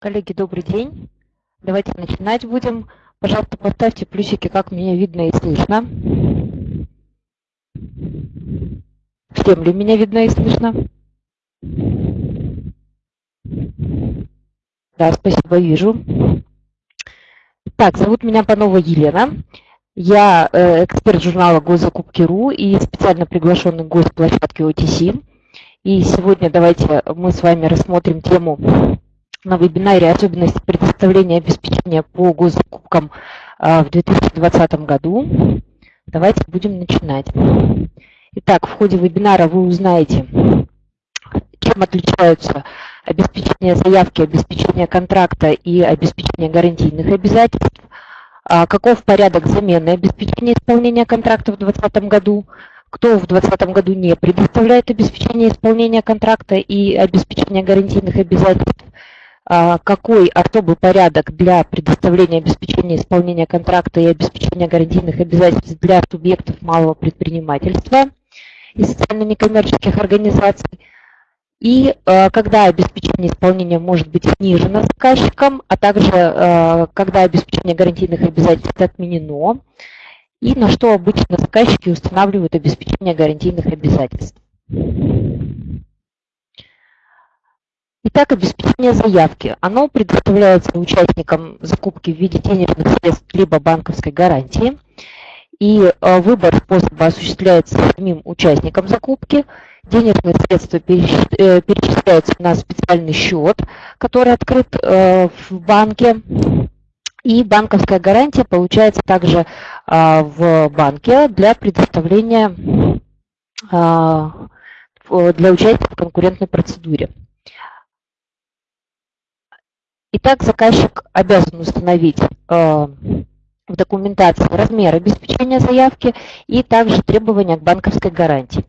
Коллеги, добрый день. Давайте начинать будем. Пожалуйста, поставьте плюсики, как меня видно и слышно. Всем ли меня видно и слышно? Да, спасибо, вижу. Так, зовут меня Панова Елена. Я э, эксперт журнала «Госзакупки.ру» и специально приглашенный гость площадки OTC. И сегодня давайте мы с вами рассмотрим тему на вебинаре «Особенности предоставления обеспечения по госзакупкам а, в 2020 году». Давайте будем начинать. Итак, в ходе вебинара вы узнаете, чем отличаются обеспечение заявки, обеспечение контракта и обеспечение гарантийных обязательств, а, каков порядок замены обеспечения исполнения контракта в 2020 году, кто в 2020 году не предоставляет обеспечение исполнения контракта и обеспечение гарантийных обязательств, какой особый порядок для предоставления обеспечения исполнения контракта и обеспечения гарантийных обязательств для субъектов малого предпринимательства и социально-некоммерческих организаций, и э, когда обеспечение исполнения может быть снижено заказчиком, а также э, когда обеспечение гарантийных обязательств отменено, и на что обычно заказчики устанавливают обеспечение гарантийных обязательств. Итак, обеспечение заявки. Оно предоставляется участникам закупки в виде денежных средств либо банковской гарантии. И э, выбор способа осуществляется самим участником закупки. Денежные средства э, перечисляются на специальный счет, который открыт э, в банке. И банковская гарантия получается также в банке для предоставления для участия в конкурентной процедуре. Итак, заказчик обязан установить а, в документации размер обеспечения заявки и также требования к банковской гарантии.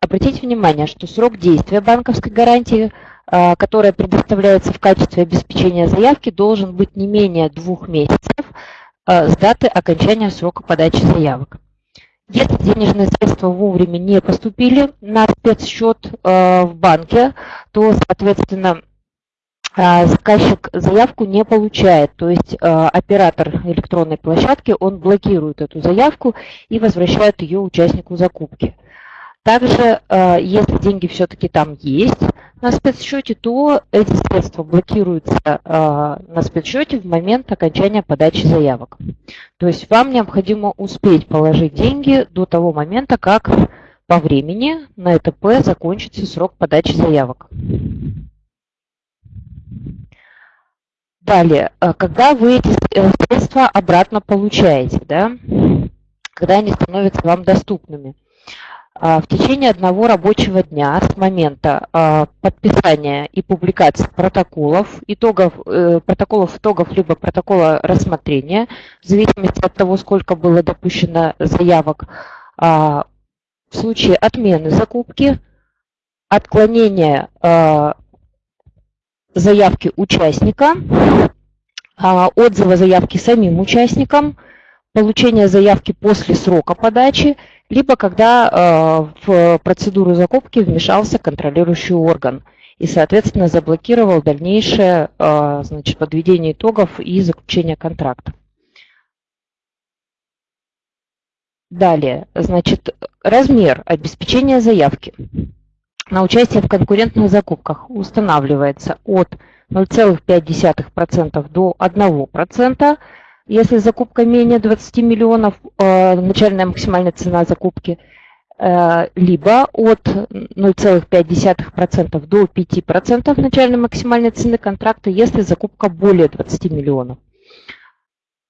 Обратите внимание, что срок действия банковской гарантии – а, которая предоставляется в качестве обеспечения заявки, должен быть не менее двух месяцев а, с даты окончания срока подачи заявок. Если денежные средства вовремя не поступили на спецсчет в банке, то, соответственно, заказчик заявку не получает, то есть оператор электронной площадки, он блокирует эту заявку и возвращает ее участнику закупки. Также, если деньги все-таки там есть, на спецсчете, то эти средства блокируются на спецсчете в момент окончания подачи заявок. То есть вам необходимо успеть положить деньги до того момента, как по времени на ЭТП закончится срок подачи заявок. Далее, а, когда вы эти э, средства обратно получаете, да, когда они становятся вам доступными. А, в течение одного рабочего дня с момента а, подписания и публикации протоколов, итогов, э, протоколов итогов либо протокола рассмотрения, в зависимости от того, сколько было допущено заявок, а, в случае отмены закупки, отклонения заявки участника, отзыва заявки самим участникам, получения заявки после срока подачи – либо когда э, в процедуру закупки вмешался контролирующий орган и, соответственно, заблокировал дальнейшее э, значит, подведение итогов и заключение контракта. Далее, значит, размер обеспечения заявки на участие в конкурентных закупках устанавливается от 0,5% до 1%, если закупка менее 20 миллионов, э, начальная максимальная цена закупки, э, либо от 0,5% до 5% начальной максимальной цены контракта, если закупка более 20 миллионов.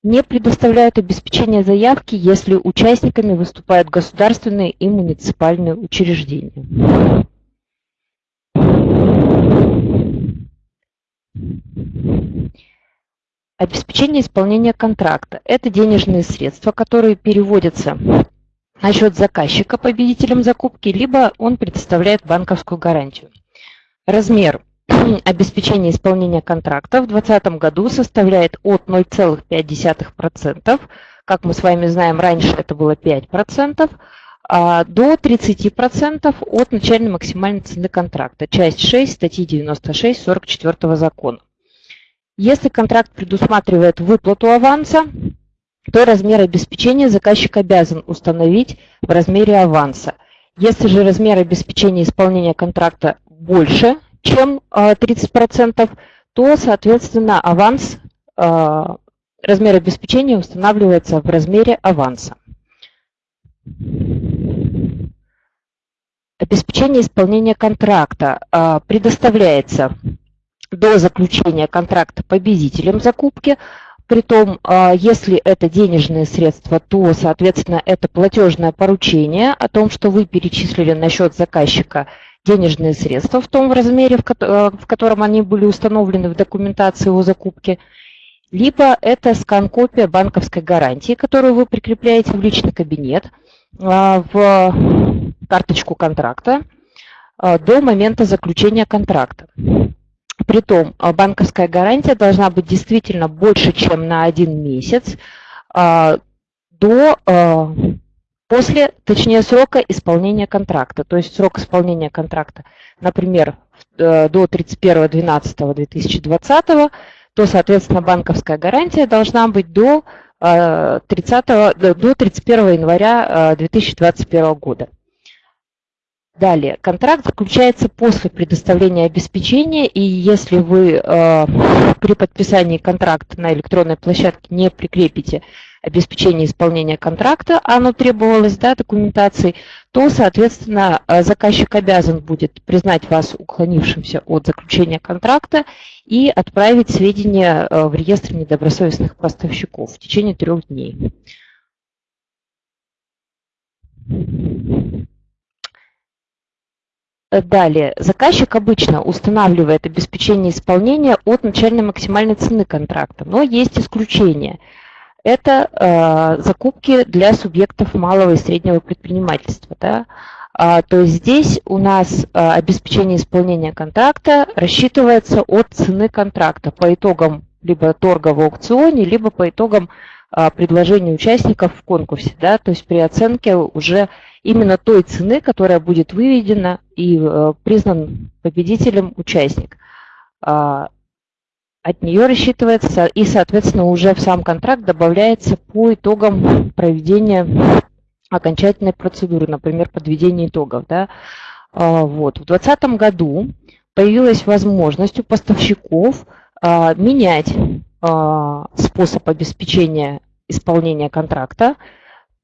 Не предоставляют обеспечение заявки, если участниками выступают государственные и муниципальные учреждения. Обеспечение исполнения контракта – это денежные средства, которые переводятся на счет заказчика победителем закупки, либо он предоставляет банковскую гарантию. Размер обеспечения исполнения контракта в 2020 году составляет от 0,5%, как мы с вами знаем, раньше это было 5%, а до 30% от начальной максимальной цены контракта, часть 6 статьи 96 44 закона. Если контракт предусматривает выплату аванса, то размер обеспечения заказчик обязан установить в размере аванса. Если же размер обеспечения исполнения контракта больше, чем 30%, а, то, соответственно, аванс, а, размер обеспечения устанавливается в размере аванса. Обеспечение исполнения контракта а, предоставляется до заключения контракта победителем закупки. Притом, а, если это денежные средства, то, соответственно, это платежное поручение о том, что вы перечислили на счет заказчика денежные средства в том размере, в котором они были установлены в документации о закупке. Либо это скан-копия банковской гарантии, которую вы прикрепляете в личный кабинет, а, в карточку контракта а, до момента заключения контракта. Притом а, банковская гарантия должна быть действительно больше, чем на один месяц а, до, а, после, точнее, срока исполнения контракта. То есть срок исполнения контракта, например, э, до 31.12.2020, то, соответственно, банковская гарантия должна быть до 30, до 31 января 2021 года. Далее, контракт заключается после предоставления обеспечения, и если вы э, при подписании контракта на электронной площадке не прикрепите обеспечение исполнения контракта, оно требовалось да, документацией, то, соответственно, э, заказчик обязан будет признать вас уклонившимся от заключения контракта и отправить сведения э, в реестр недобросовестных поставщиков в течение трех дней. Э, далее, заказчик обычно устанавливает обеспечение исполнения от начальной максимальной цены контракта, но есть исключения. Это э, закупки для субъектов малого и среднего предпринимательства. Да? А, то есть здесь у нас а, обеспечение исполнения контракта рассчитывается от цены контракта по итогам либо торга в аукционе, либо по итогам а, предложения участников в конкурсе. Да? То есть при оценке уже именно той цены, которая будет выведена и э, признан победителем участник. А, от нее рассчитывается и, соответственно, уже в сам контракт добавляется по итогам проведения окончательной процедуры, например, подведения итогов. Да? А, вот. В 2020 году появилась возможность у поставщиков а, менять способ обеспечения исполнения контракта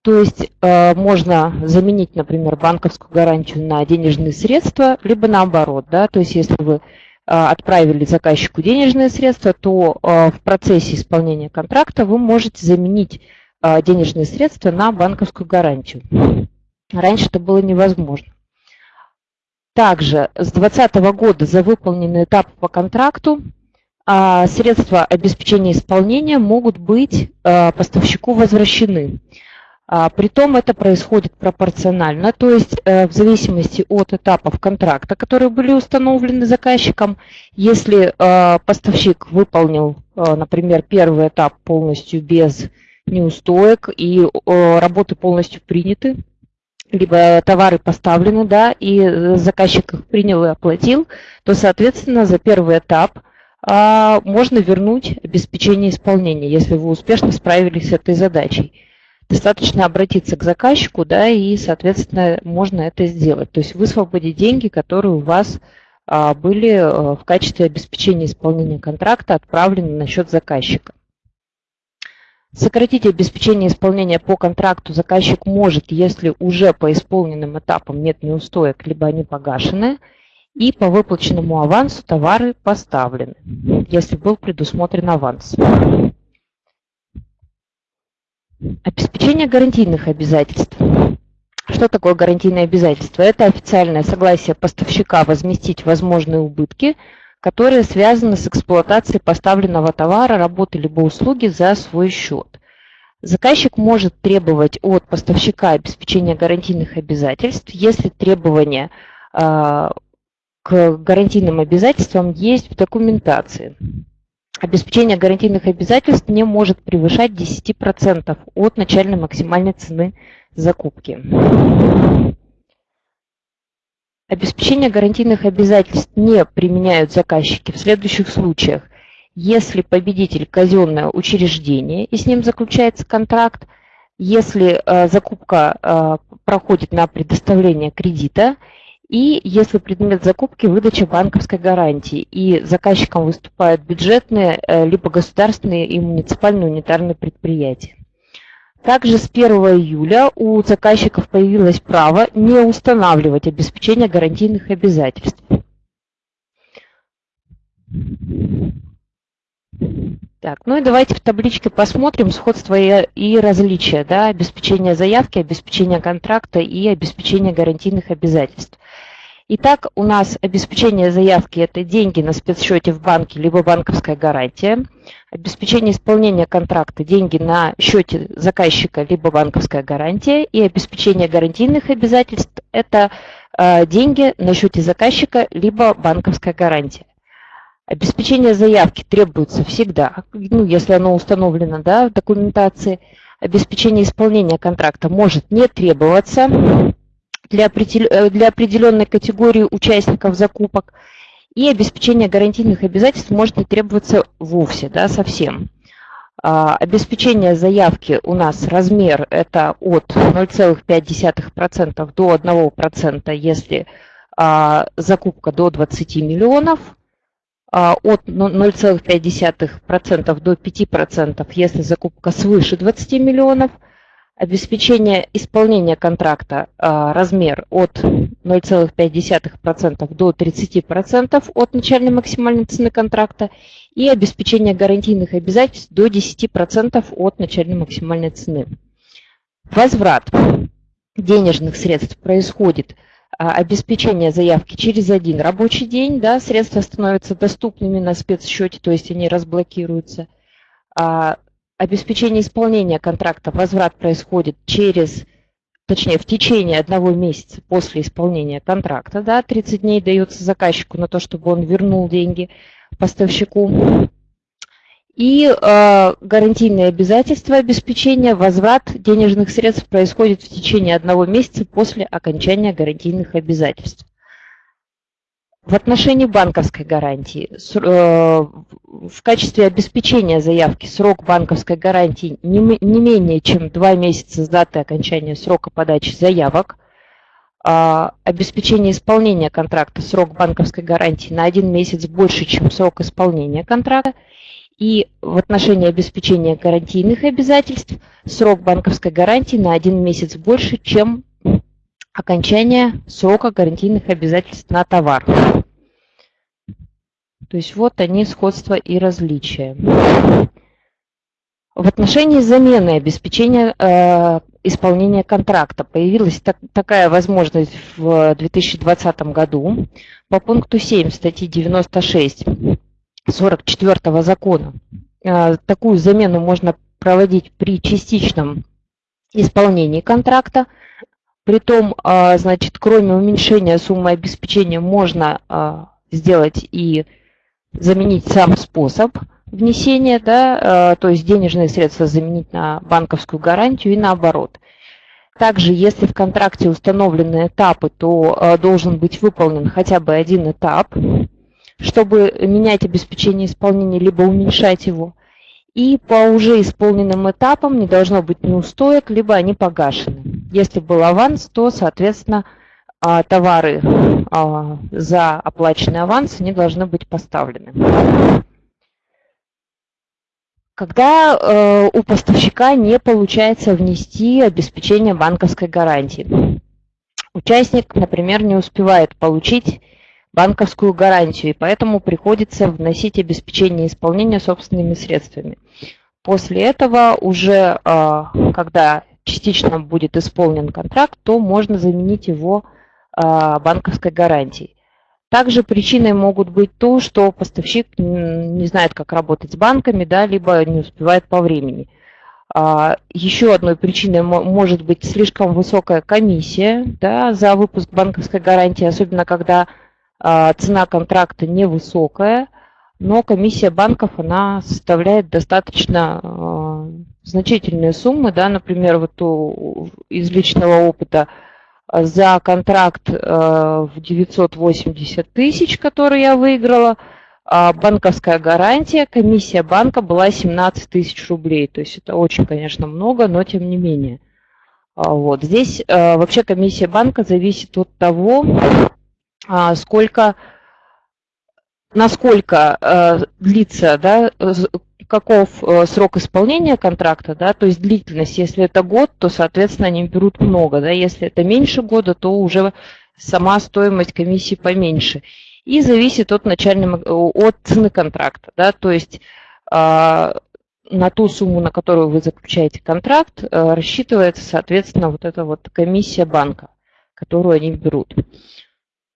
то есть э, можно заменить, например, банковскую гарантию на денежные средства, либо наоборот. Да? То есть если вы э, отправили заказчику денежные средства, то э, в процессе исполнения контракта вы можете заменить э, денежные средства на банковскую гарантию. Раньше это было невозможно. Также с 2020 года за выполненный этап по контракту э, средства обеспечения исполнения могут быть э, поставщику возвращены. А, притом это происходит пропорционально, то есть э, в зависимости от этапов контракта, которые были установлены заказчиком, если э, поставщик выполнил, э, например, первый этап полностью без неустоек и работы полностью приняты, либо товары поставлены, да, и заказчик их принял и оплатил, то, соответственно, за первый этап а, можно вернуть обеспечение исполнения, если вы успешно справились с этой задачей достаточно обратиться к заказчику, да, и, соответственно, можно это сделать. То есть высвободить деньги, которые у вас а, были а, в качестве обеспечения исполнения контракта отправлены на счет заказчика. Сократить обеспечение исполнения по контракту заказчик может, если уже по исполненным этапам нет неустоек, либо они погашены, и по выплаченному авансу товары поставлены, если был предусмотрен аванс. Обеспечение гарантийных обязательств. Что такое гарантийное обязательство? Это официальное согласие поставщика возместить возможные убытки, которые связаны с эксплуатацией поставленного товара, работы либо услуги за свой счет. Заказчик может требовать от поставщика обеспечения гарантийных обязательств, если требования э, к гарантийным обязательствам есть в документации обеспечение гарантийных обязательств не может превышать 10% от начальной максимальной цены закупки. Обеспечение гарантийных обязательств не применяют заказчики в следующих случаях. если победитель казенное учреждение и с ним заключается контракт, если э, закупка э, проходит на предоставление кредита и если предмет закупки – выдача банковской гарантии, и заказчиком выступают бюджетные, э, либо государственные и муниципальные унитарные предприятия. Также с 1 июля у заказчиков появилось право не устанавливать обеспечение гарантийных обязательств. Так, ну и давайте в табличке посмотрим сходство и, и различия, да, обеспечение заявки, обеспечение контракта и обеспечение гарантийных обязательств. Итак, у нас обеспечение заявки – это деньги на спецсчете в банке, либо банковская гарантия. Обеспечение исполнения контракта – деньги на счете заказчика, либо банковская гарантия. И обеспечение гарантийных обязательств – это э, деньги на счете заказчика, либо банковская гарантия. Обеспечение заявки требуется всегда, ну, если оно установлено да, в документации. Обеспечение исполнения контракта может не требоваться для, э, определенной категории участников закупок. И обеспечение гарантийных обязательств может не требоваться вовсе, да, совсем. А, обеспечение заявки у нас размер это от 0,5% до 1%, если а, закупка до 20 миллионов, от 0,5% до 5%, если закупка свыше 20 миллионов – Обеспечение исполнения контракта а, размер от 0,5% до 30% от начальной максимальной цены контракта и обеспечение гарантийных обязательств до 10% от начальной максимальной цены. Возврат денежных средств происходит а, обеспечение заявки через один рабочий день, да, средства становятся доступными на спецсчете, то есть они разблокируются. А, обеспечение исполнения контракта, возврат происходит через, точнее, в течение одного месяца после исполнения контракта, да, 30 дней дается заказчику на то, чтобы он вернул деньги поставщику. И э, гарантийные обязательства обеспечения, возврат денежных средств происходит в течение одного месяца после окончания гарантийных обязательств. В отношении банковской гарантии э, в качестве обеспечения заявки срок банковской гарантии не менее чем два месяца с даты окончания срока подачи заявок. А, обеспечение исполнения контракта срок банковской гарантии на один месяц больше, чем срок исполнения контракта. И в отношении обеспечения гарантийных обязательств срок банковской гарантии на один месяц больше, чем окончание срока гарантийных обязательств на товар. То есть вот они сходства и различия. В отношении замены обеспечения э, исполнения контракта появилась так, такая возможность в 2020 году по пункту 7 статьи 96 44 закона. Э, такую замену можно проводить при частичном исполнении контракта Притом, а, значит, кроме уменьшения суммы обеспечения можно а, сделать и заменить сам способ внесения, да, то есть денежные средства заменить на банковскую гарантию и наоборот. Также, если в контракте установлены этапы, то должен быть выполнен хотя бы один этап, чтобы менять обеспечение исполнения, либо уменьшать его. И по уже исполненным этапам не должно быть неустоек, либо они погашены. Если был аванс, то, соответственно, а, товары а, за оплаченный аванс не должны быть поставлены. Когда э, у поставщика не получается внести обеспечение банковской гарантии. Участник, например, не успевает получить банковскую гарантию, и поэтому приходится вносить обеспечение исполнения собственными средствами. После этого уже, а, когда частично будет исполнен контракт, то можно заменить его а, банковской гарантией. Также причиной могут быть то, что поставщик не знает, как работать с банками, да, либо не успевает по времени. А, еще одной причиной может быть слишком высокая комиссия да, за выпуск банковской гарантии, особенно когда цена контракта невысокая, но комиссия банков она составляет достаточно значительные суммы, да, например, вот у, из личного опыта э, за контракт в 980 тысяч, который я выиграла, а банковская гарантия, комиссия банка была 17 тысяч рублей. То есть это очень, конечно, много, но тем не менее. А, вот. Здесь а, вообще комиссия банка зависит от того, а, сколько, насколько длится, да, каков срок исполнения контракта, да, то есть длительность. Если это год, то, соответственно, они берут много, да, если это меньше года, то уже сама стоимость комиссии поменьше. И зависит от начального, от цены контракта, да, то есть на ту сумму, на которую вы заключаете контракт, э, рассчитывается, соответственно, вот эта вот комиссия банка, которую они берут.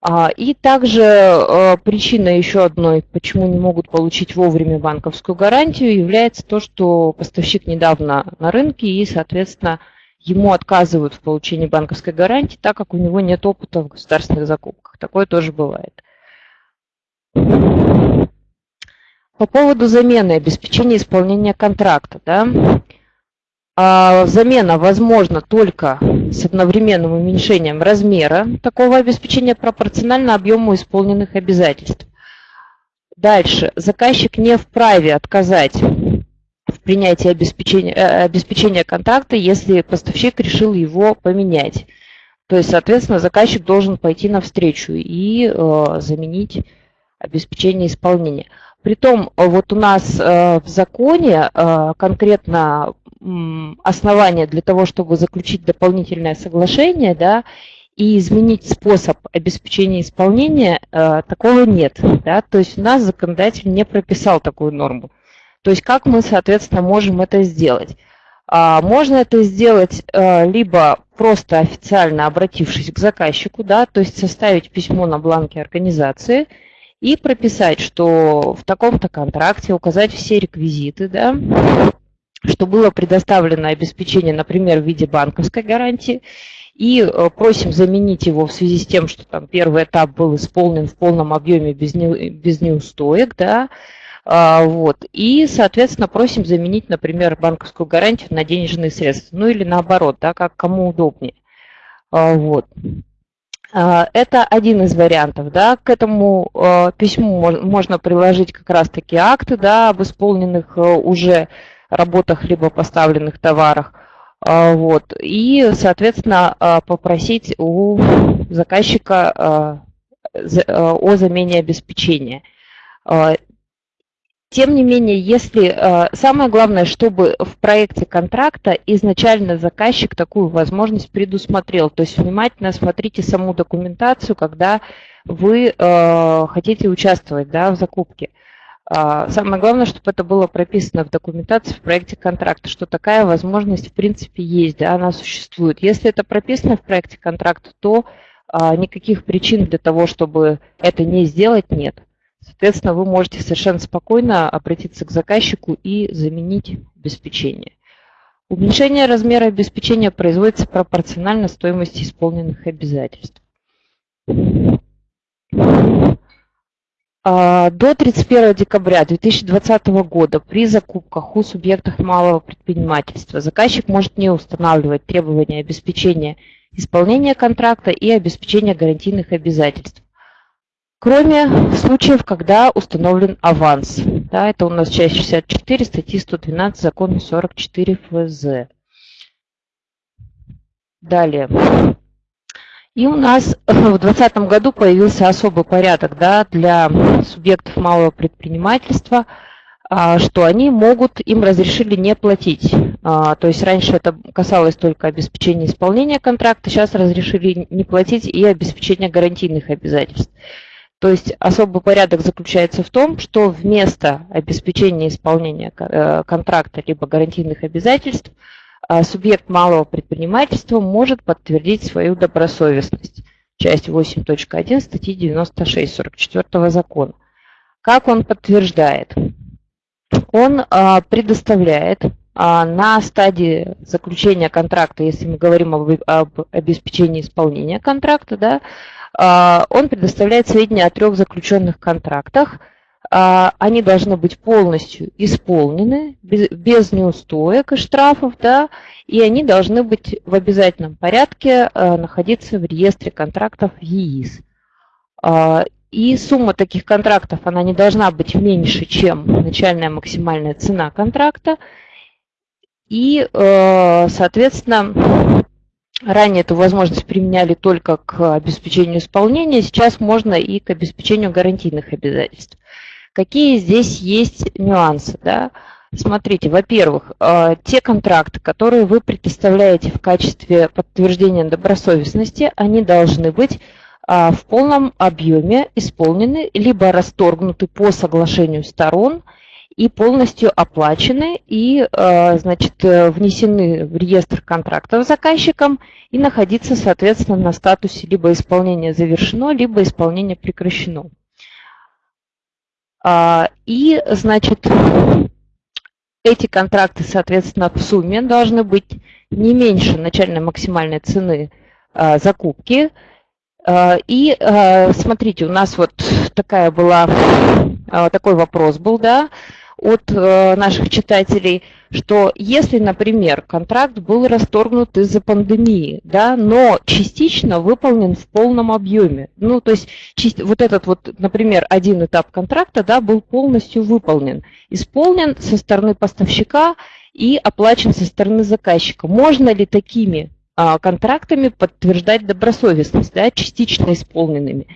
А, и также э, причина еще одной, почему не могут получить вовремя банковскую гарантию, является то, что поставщик недавно на рынке и, соответственно, ему отказывают в получении банковской гарантии, так как у него нет опыта в государственных закупках. Такое тоже бывает. По поводу замены обеспечения исполнения контракта. Да? А, замена возможна только с одновременным уменьшением размера такого обеспечения пропорционально объему исполненных обязательств. Дальше. Заказчик не вправе отказать в принятии обеспечения, э, обеспечения контракта, если поставщик решил его поменять. То есть, соответственно, заказчик должен пойти навстречу и э, заменить обеспечение исполнения. Притом э, вот у нас э, в законе э, конкретно основания для того, чтобы заключить дополнительное соглашение, да, и изменить способ обеспечения исполнения, такого нет. Да? То есть у нас законодатель не прописал такую норму. То есть как мы, соответственно, можем это сделать? А, можно это сделать либо просто официально обратившись к заказчику, да, то есть составить письмо на бланке организации – и прописать, что в таком-то контракте указать все реквизиты, да, что было предоставлено обеспечение, например, в виде банковской гарантии, и э, просим заменить его в связи с тем, что там первый этап был исполнен в полном объеме без, не, без неустоек, да, а, вот, и, соответственно, просим заменить, например, банковскую гарантию на денежные средства, ну или наоборот, да, как кому удобнее. А, вот. А, это один из вариантов. Да. К этому а, письму можно приложить как раз-таки акты да, об исполненных а, уже работах либо поставленных товарах. Вот. И, соответственно, попросить у заказчика о замене обеспечения. Тем не менее, если самое главное, чтобы в проекте контракта изначально заказчик такую возможность предусмотрел. То есть внимательно смотрите саму документацию, когда вы хотите участвовать да, в закупке. Э, самое главное, чтобы это было прописано в документации в проекте контракта, что такая возможность в принципе есть, да, она существует. Если это прописано в проекте контракта, то э, никаких причин для того, чтобы это не сделать, нет. Соответственно, вы можете совершенно спокойно обратиться к заказчику и заменить обеспечение. Уменьшение размера обеспечения производится пропорционально стоимости исполненных обязательств. А, до 31 декабря 2020 года при закупках у субъектов малого предпринимательства заказчик может не устанавливать требования обеспечения исполнения контракта и обеспечения гарантийных обязательств кроме случаев, когда установлен аванс. Да, это у нас часть 64 статьи 112 закона 44 ФЗ. Далее. И у нас в 2020 году появился особый порядок да, для субъектов малого предпринимательства, а, что они могут, им разрешили не платить. А, то есть раньше это касалось только обеспечения исполнения контракта, сейчас разрешили не платить и обеспечения гарантийных обязательств. То есть особый порядок заключается в том, что вместо обеспечения исполнения э, контракта либо гарантийных обязательств э, субъект малого предпринимательства может подтвердить свою добросовестность. Часть 8.1 статьи 96 44 закона. Как он подтверждает? Он э, предоставляет на стадии заключения контракта, если мы говорим об, об обеспечении исполнения контракта, да, а, он предоставляет сведения о трех заключенных контрактах. А, они должны быть полностью исполнены, без неустоек и штрафов, да, и они должны быть в обязательном порядке а, находиться в реестре контрактов ЕИС. И сумма таких контрактов, она не должна быть меньше, чем начальная максимальная цена контракта. И, соответственно, ранее эту возможность применяли только к обеспечению исполнения, сейчас можно и к обеспечению гарантийных обязательств. Какие здесь есть нюансы? Да? Смотрите, во-первых, э, те контракты, которые вы предоставляете в качестве подтверждения добросовестности, они должны быть э, в полном объеме исполнены, либо расторгнуты по соглашению сторон и полностью оплачены и э, значит, внесены в реестр контрактов заказчиком и находиться, соответственно, на статусе либо исполнение завершено, либо исполнение прекращено. А, и, значит, эти контракты, соответственно, в сумме должны быть не меньше начальной максимальной цены а, закупки. А, и смотрите, у нас вот такая была, такой вопрос был, да, от э, наших читателей, что если, например, контракт был расторгнут из-за пандемии, да, но частично выполнен в полном объеме, ну, то есть вот этот вот, например, один этап контракта, да, был полностью выполнен, исполнен со стороны поставщика и оплачен со стороны заказчика. Можно ли такими а, контрактами подтверждать добросовестность, да, частично исполненными?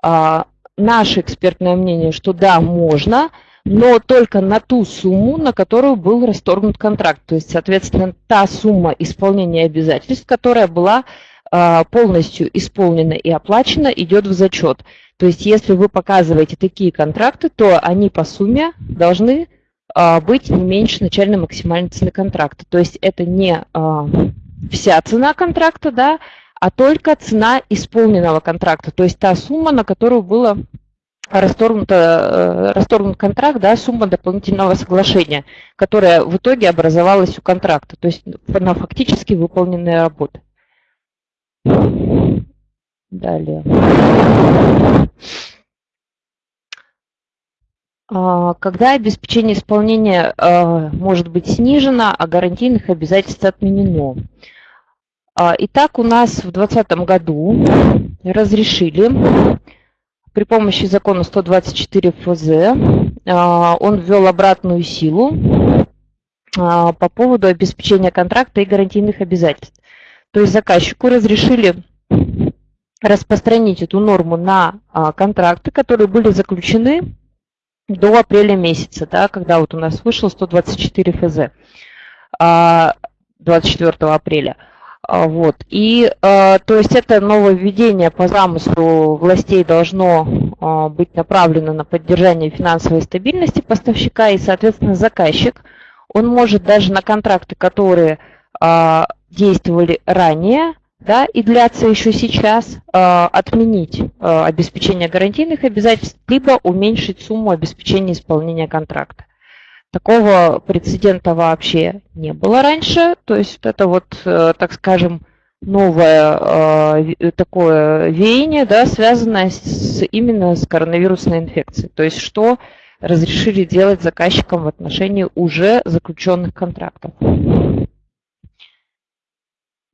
А, наше экспертное мнение, что да, можно, но только на ту сумму, на которую был расторгнут контракт. То есть, соответственно, та сумма исполнения обязательств, которая была а, полностью исполнена и оплачена, идет в зачет. То есть, если вы показываете такие контракты, то они по сумме должны а, быть не меньше начальной максимальной цены контракта. То есть, это не а, вся цена контракта, да, а только цена исполненного контракта, то есть та сумма, на которую было расторгнут, э, расторгнут контракт, да, сумма дополнительного соглашения, которая в итоге образовалась у контракта, то есть на фактически выполненные работы. Далее. А, когда обеспечение исполнения э, может быть снижено, а гарантийных обязательств отменено? А, итак, у нас в 2020 году разрешили при помощи закона 124 ФЗ а, он ввел обратную силу а, по поводу обеспечения контракта и гарантийных обязательств. То есть заказчику разрешили распространить эту норму на а, контракты, которые были заключены до апреля месяца, да, когда вот у нас вышел 124 ФЗ 24 апреля. А, вот. И э, то есть это нововведение по замыслу властей должно э, быть направлено на поддержание финансовой стабильности поставщика и, соответственно, заказчик. Он может даже на контракты, которые действовали ранее, да, и длятся еще сейчас, отменить обеспечение гарантийных обязательств, либо уменьшить сумму обеспечения исполнения контракта. Такого прецедента вообще не было раньше. То есть это вот, э, так скажем, новое э, такое веяние, да, связанное с, именно с коронавирусной инфекцией. То есть что разрешили делать заказчикам в отношении уже заключенных контрактов.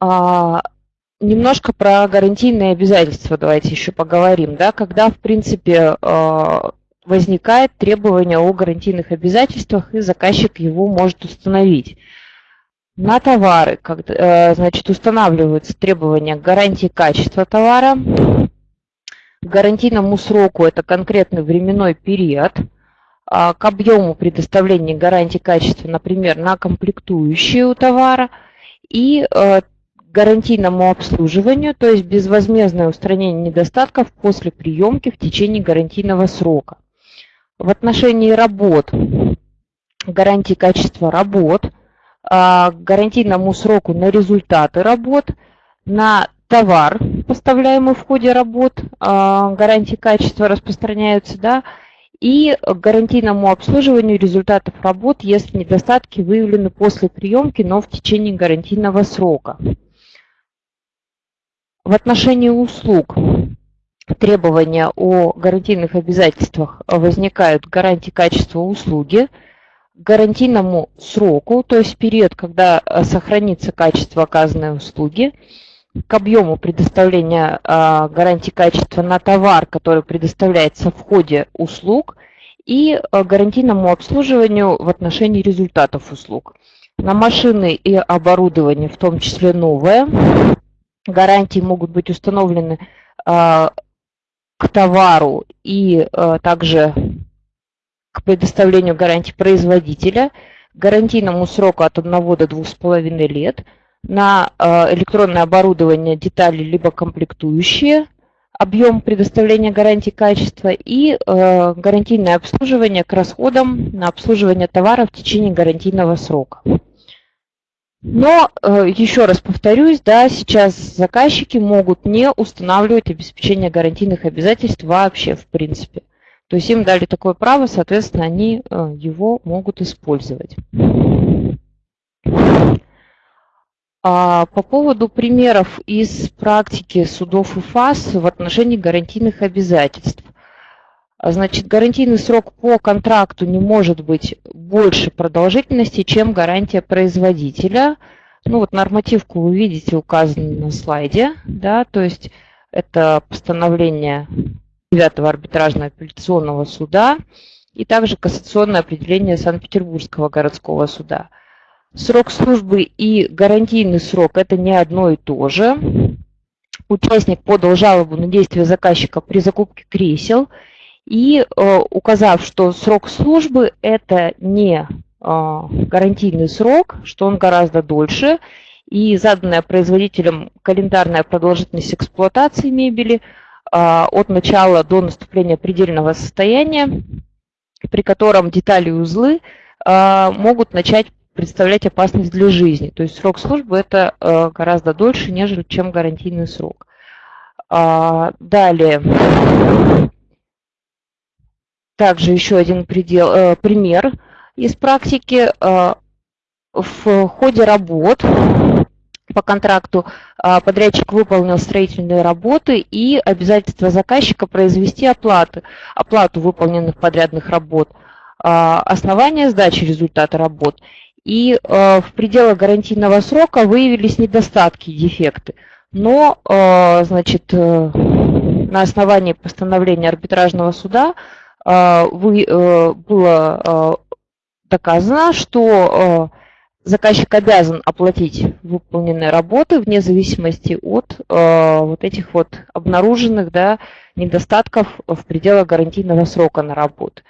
А, немножко про гарантийные обязательства давайте еще поговорим. Да, когда, в принципе, э, возникает требование о гарантийных обязательствах, и заказчик его может установить. На товары э, значит, устанавливаются требования гарантии качества товара. К гарантийному сроку это конкретный временной период. А к объему предоставления гарантии качества, например, на комплектующие у товара. И э, гарантийному обслуживанию, то есть безвозмездное устранение недостатков после приемки в течение гарантийного срока в отношении работ, гарантии качества работ, а, гарантийному сроку на результаты работ, на товар, поставляемый в ходе работ, а, гарантии качества распространяются, да, и гарантийному обслуживанию результатов работ, если недостатки выявлены после приемки, но в течение гарантийного срока. В отношении услуг требования о гарантийных обязательствах возникают гарантии качества услуги, гарантийному сроку, то есть период, когда э, сохранится качество оказанной услуги, к объему предоставления а, гарантии качества на товар, который предоставляется в ходе услуг, и а, гарантийному обслуживанию в отношении результатов услуг. На машины и оборудование, в том числе новое, гарантии могут быть установлены а, к товару и также к предоставлению гарантии производителя, гарантийному сроку от 1 до 2,5 лет – на э, электронное оборудование детали либо комплектующие, объем предоставления гарантии качества и э, гарантийное обслуживание к расходам на обслуживание товара в течение гарантийного срока. Но, э, еще раз повторюсь, да, сейчас заказчики могут не устанавливать обеспечение гарантийных обязательств вообще в принципе. То есть им дали такое право, соответственно, они его могут использовать. А по поводу примеров из практики судов и ФАС в отношении гарантийных обязательств. Значит, гарантийный срок по контракту не может быть больше продолжительности, чем гарантия производителя. Ну вот нормативку вы видите указано на слайде, да, то есть это постановление 9 арбитражного апелляционного суда и также кассационное определение Санкт-Петербургского городского суда. Срок службы и гарантийный срок – это не одно и то же. Участник подал жалобу на действия заказчика при закупке кресел и э, указав, что срок службы – это не э, гарантийный срок, что он гораздо дольше, и заданная производителем календарная продолжительность эксплуатации мебели э, от начала до наступления предельного состояния, при котором детали и узлы могут начать представлять опасность для жизни. То есть срок службы это гораздо дольше, нежели чем гарантийный срок. А, далее. Также еще один предел, э, пример из практики. Э, в ходе работ по контракту подрядчик выполнил строительные работы и обязательство заказчика произвести оплаты, оплату выполненных подрядных работ, основание сдачи результата работ и э, в пределах гарантийного срока выявились недостатки, дефекты. Но, э, значит, э, на основании постановления арбитражного суда э, вы, э, было э, доказано, что э, заказчик обязан оплатить выполненные работы вне зависимости от э, вот этих вот обнаруженных да, недостатков в пределах гарантийного срока на работу.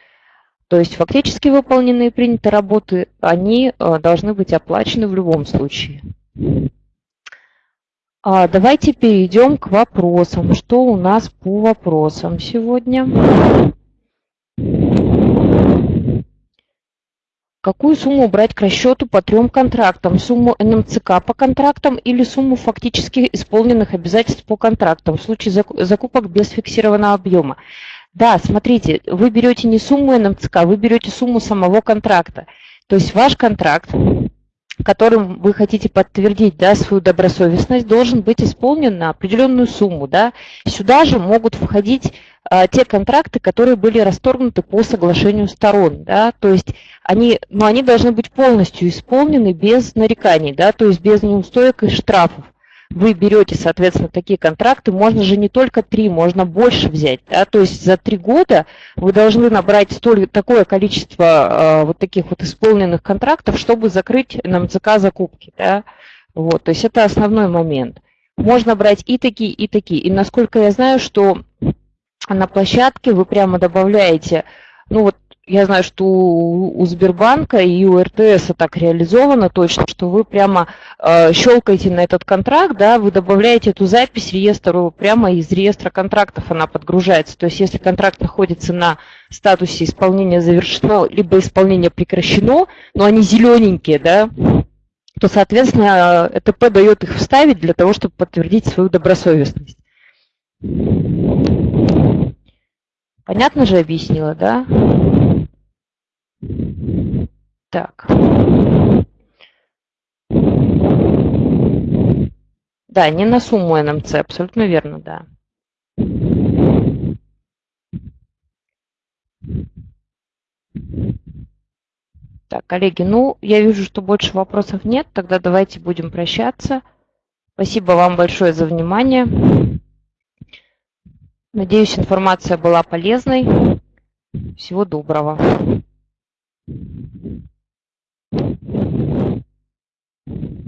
То есть фактически выполненные и принятые работы, они э, должны быть оплачены в любом случае. А давайте перейдем к вопросам. Что у нас по вопросам сегодня? Какую сумму брать к расчету по трем контрактам? Сумму НМЦК по контрактам или сумму фактически исполненных обязательств по контрактам в случае закупок без фиксированного объема? Да, смотрите, вы берете не сумму НМЦК, вы берете сумму самого контракта. То есть ваш контракт, которым вы хотите подтвердить да, свою добросовестность, должен быть исполнен на определенную сумму. Да. Сюда же могут входить а, те контракты, которые были расторгнуты по соглашению сторон. Да. То есть они, ну, они должны быть полностью исполнены без нареканий, да, то есть без неустоек и штрафов вы берете, соответственно, такие контракты, можно же не только три, можно больше взять. Да? То есть за три года вы должны набрать столь, такое количество э, вот таких вот исполненных контрактов, чтобы закрыть на МЦК закупки. Да? Вот, то есть это основной момент. Можно брать и такие, и такие. И насколько я знаю, что на площадке вы прямо добавляете, ну вот я знаю, что у Сбербанка и у РТС так реализовано точно, что вы прямо э, щелкаете на этот контракт, да, вы добавляете эту запись реестру прямо из реестра контрактов она подгружается. То есть если контракт находится на статусе исполнения завершено, либо исполнение прекращено, но они зелененькие, да, то, соответственно, ЭТП дает их вставить для того, чтобы подтвердить свою добросовестность. Понятно же объяснила, да? Так. Да, не на сумму НМЦ, абсолютно верно, да. Так, коллеги, ну, я вижу, что больше вопросов нет, тогда давайте будем прощаться. Спасибо вам большое за внимание. Надеюсь, информация была полезной. Всего доброго. Thank you.